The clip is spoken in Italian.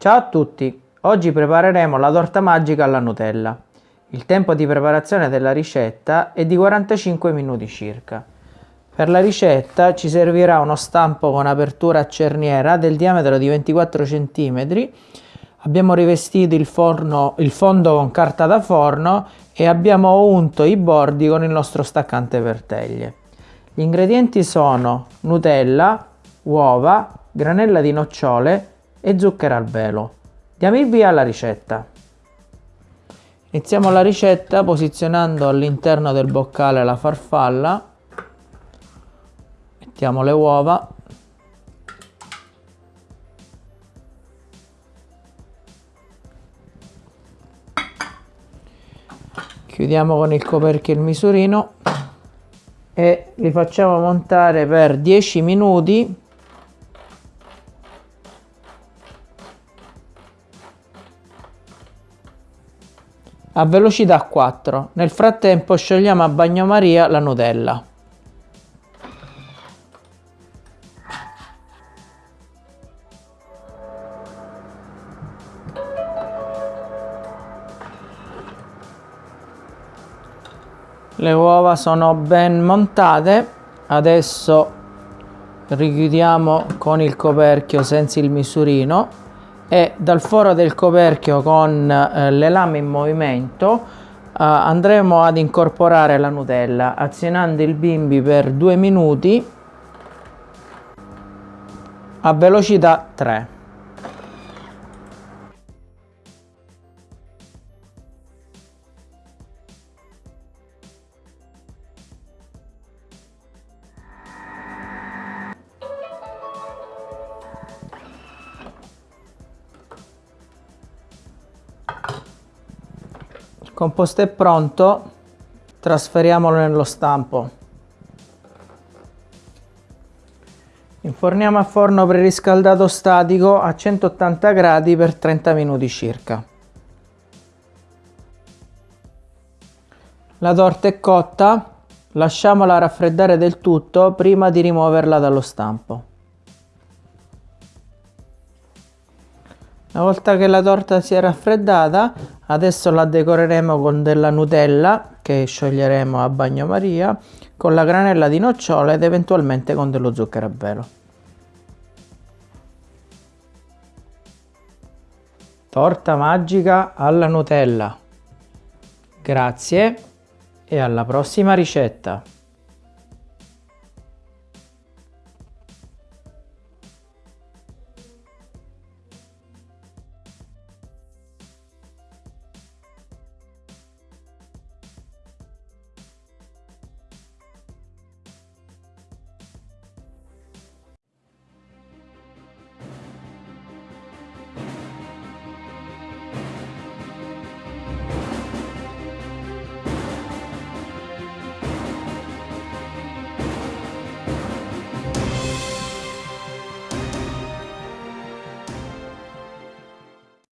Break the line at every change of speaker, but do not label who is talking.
Ciao a tutti! Oggi prepareremo la torta magica alla Nutella. Il tempo di preparazione della ricetta è di 45 minuti circa. Per la ricetta ci servirà uno stampo con apertura a cerniera del diametro di 24 cm. Abbiamo rivestito il, forno, il fondo con carta da forno e abbiamo unto i bordi con il nostro staccante per teglie. Gli ingredienti sono Nutella, uova, granella di nocciole e zucchero al velo. Diamo il via alla ricetta. Iniziamo la ricetta posizionando all'interno del boccale la farfalla, mettiamo le uova, chiudiamo con il coperchio il misurino e li facciamo montare per 10 minuti a velocità 4. Nel frattempo sciogliamo a bagnomaria la Nutella. Le uova sono ben montate, adesso richiudiamo con il coperchio senza il misurino e dal foro del coperchio con eh, le lame in movimento eh, andremo ad incorporare la Nutella azionando il bimbi per due minuti a velocità 3 composto è pronto trasferiamolo nello stampo. Inforniamo a forno preriscaldato statico a 180 gradi per 30 minuti circa. La torta è cotta lasciamola raffreddare del tutto prima di rimuoverla dallo stampo Una volta che la torta si è raffreddata, adesso la decoreremo con della Nutella che scioglieremo a bagnomaria, con la granella di nocciole ed eventualmente con dello zucchero a velo. Torta magica alla Nutella. Grazie e alla prossima ricetta.